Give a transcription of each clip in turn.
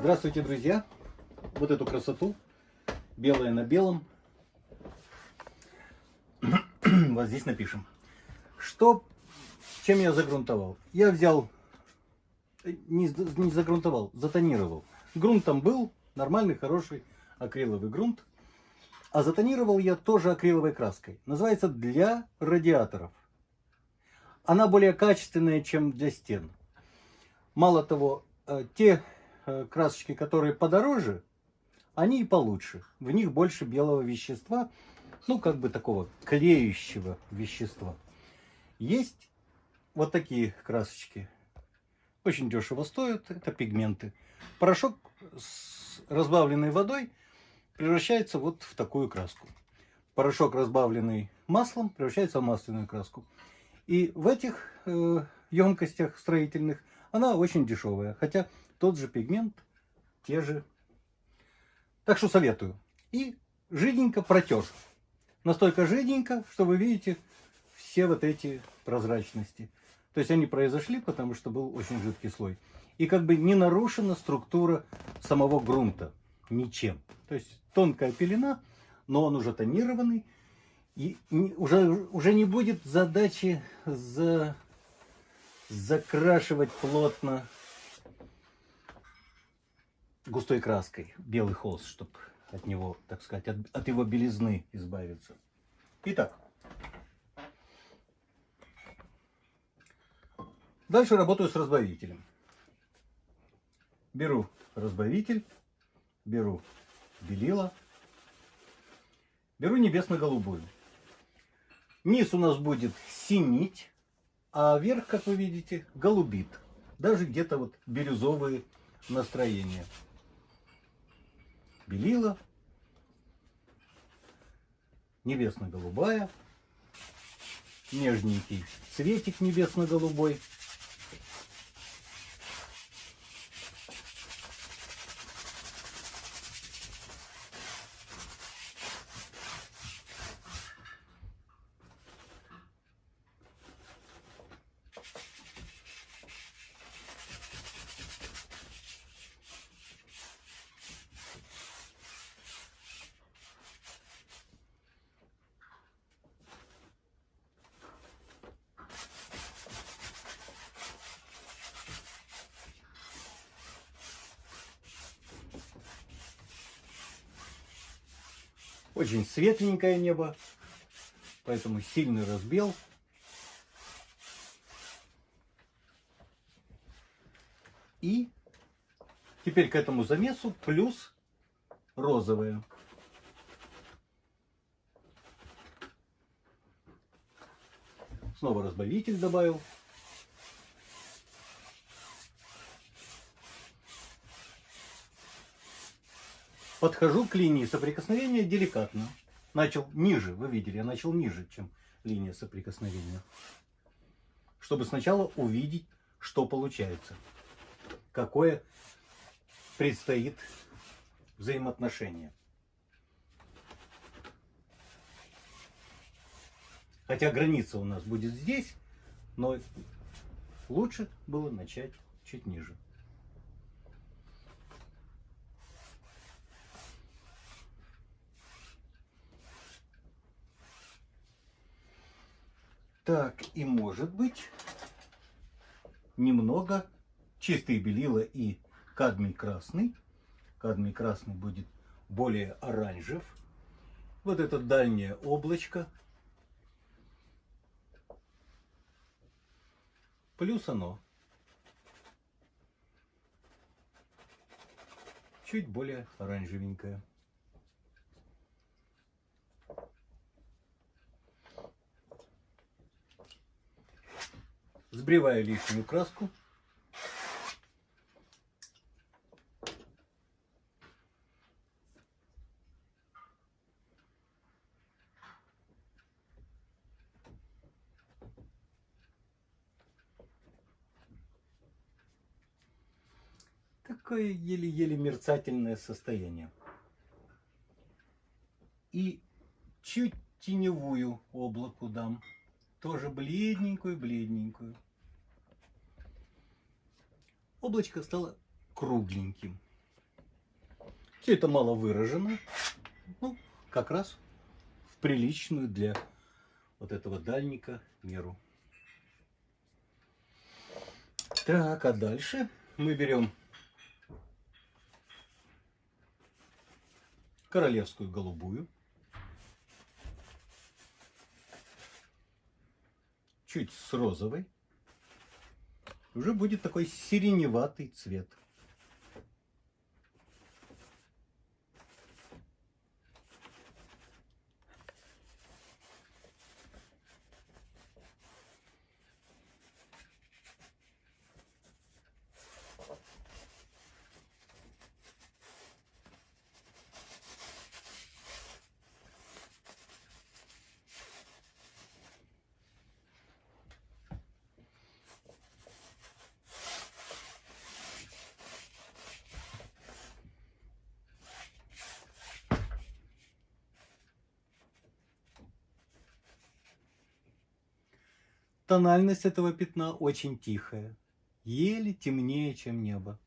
Здравствуйте, друзья! Вот эту красоту, белое на белом, вот здесь напишем. Что, чем я загрунтовал? Я взял, не, не загрунтовал, затонировал. Грунт там был, нормальный, хороший акриловый грунт. А затонировал я тоже акриловой краской. Называется для радиаторов. Она более качественная, чем для стен. Мало того, э, те э, красочки, которые подороже, они и получше. В них больше белого вещества, ну как бы такого клеющего вещества. Есть вот такие красочки. Очень дешево стоят, это пигменты. Порошок с разбавленной водой превращается вот в такую краску. Порошок, разбавленный маслом, превращается в масляную краску. И в этих э, емкостях строительных она очень дешевая. Хотя тот же пигмент, те же. Так что советую. И жиденько протер. Настолько жиденько, что вы видите все вот эти прозрачности. То есть они произошли, потому что был очень жидкий слой. И как бы не нарушена структура самого грунта ничем. То есть тонкая пелена, но он уже тонированный. И уже, уже не будет задачи за, закрашивать плотно густой краской белый холст, чтобы от него, так сказать, от, от его белизны избавиться. Итак, дальше работаю с разбавителем. Беру разбавитель беру белила, беру небесно-голубую. Низ у нас будет синить, а верх, как вы видите, голубит. Даже где-то вот бирюзовые настроения. Белила, небесно-голубая, нежненький цветик небесно-голубой. Очень светленькое небо, поэтому сильный разбел. И теперь к этому замесу плюс розовое. Снова разбавитель добавил. Подхожу к линии соприкосновения деликатно. Начал ниже, вы видели, я начал ниже, чем линия соприкосновения. Чтобы сначала увидеть, что получается. Какое предстоит взаимоотношение. Хотя граница у нас будет здесь, но лучше было начать чуть ниже. Так, и может быть немного чистые белила и кадмий красный. Кадмий красный будет более оранжев. Вот это дальнее облачко. Плюс оно. Чуть более оранжевенькое. Сбриваю лишнюю краску. Такое еле-еле мерцательное состояние. И чуть теневую облаку дам. Тоже бледненькую-бледненькую. Облачко стало кругленьким. Все это мало выражено. Ну, как раз в приличную для вот этого дальника меру. Так, а дальше мы берем королевскую голубую. Чуть с розовой. Уже будет такой сиреневатый цвет. Тональность этого пятна очень тихая, еле темнее, чем небо.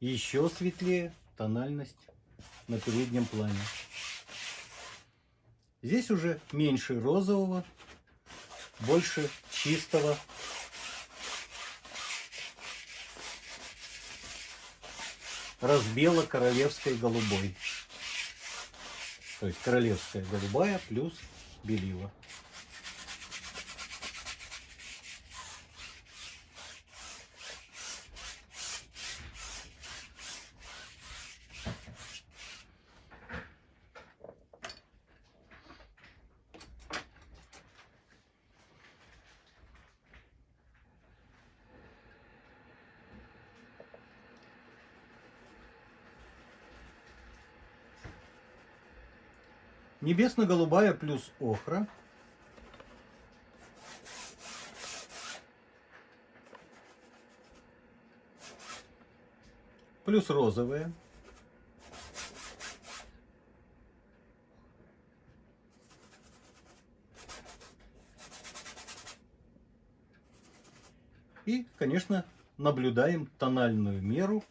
Еще светлее тональность на переднем плане. Здесь уже меньше розового, больше чистого разбела королевской голубой. То есть королевская голубая плюс белила. Небесно-голубая плюс охра. Плюс розовая. И, конечно, наблюдаем тональную меру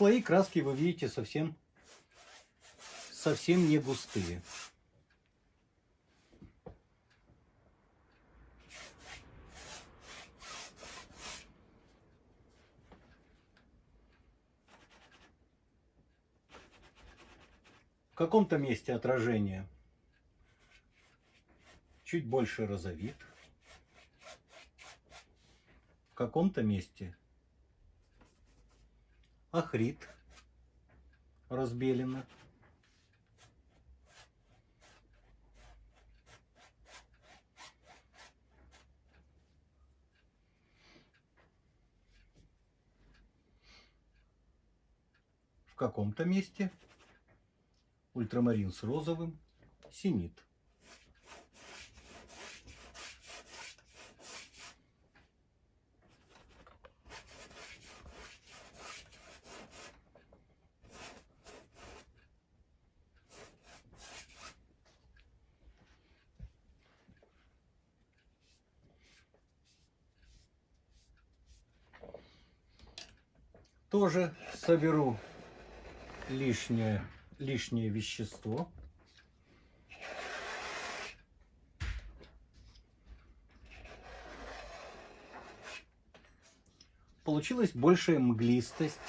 слои краски вы видите совсем, совсем не густые. В каком-то месте отражение чуть больше розовит. В каком-то месте Ахрит разбелено. В каком-то месте ультрамарин с розовым синит. Тоже соберу лишнее, лишнее вещество. Получилась большая мглистость.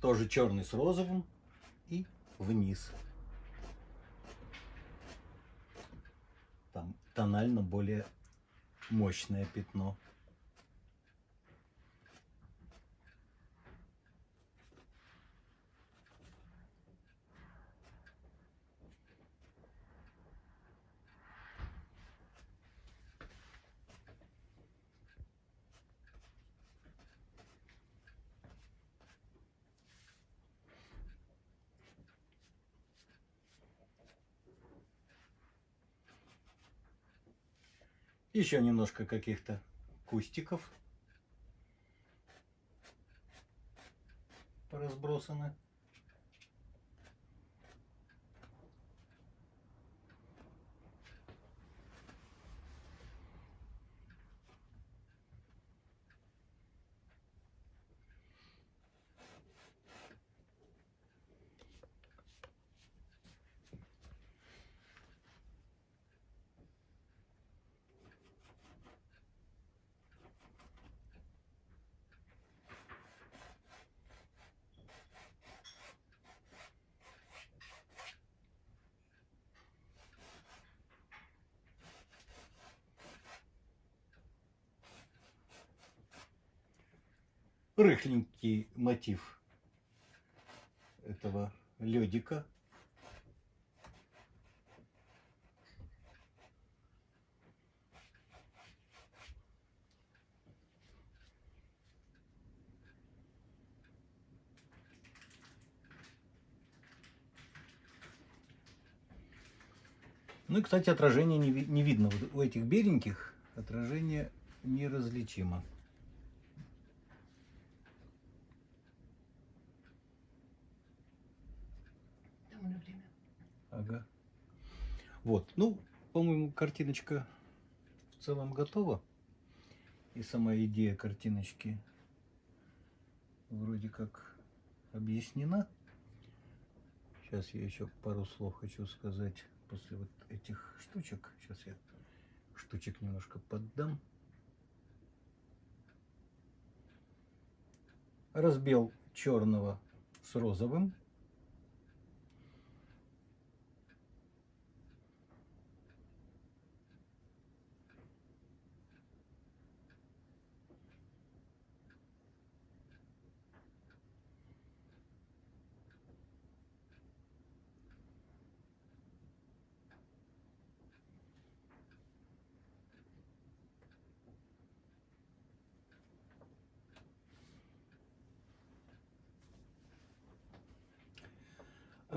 Тоже черный с розовым и вниз. Там тонально более мощное пятно. Еще немножко каких-то кустиков разбросаны. Рыхленький мотив этого ледика. Ну и, кстати, отражение не, не видно. Вот у этих беленьких отражение неразличимо. Вот, ну, по-моему, картиночка в целом готова. И сама идея картиночки вроде как объяснена. Сейчас я еще пару слов хочу сказать после вот этих штучек. Сейчас я штучек немножко поддам. Разбил черного с розовым.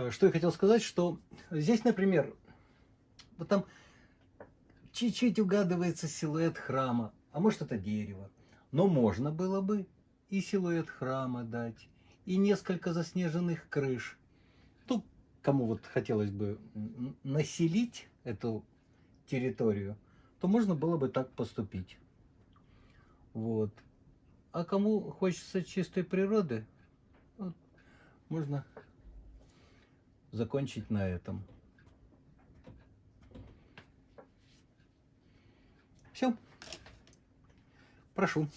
Что я хотел сказать, что здесь, например, вот там чуть-чуть угадывается силуэт храма, а может это дерево. Но можно было бы и силуэт храма дать, и несколько заснеженных крыш. Ну, кому вот хотелось бы населить эту территорию, то можно было бы так поступить. Вот. А кому хочется чистой природы, можно закончить на этом. Все. Прошу.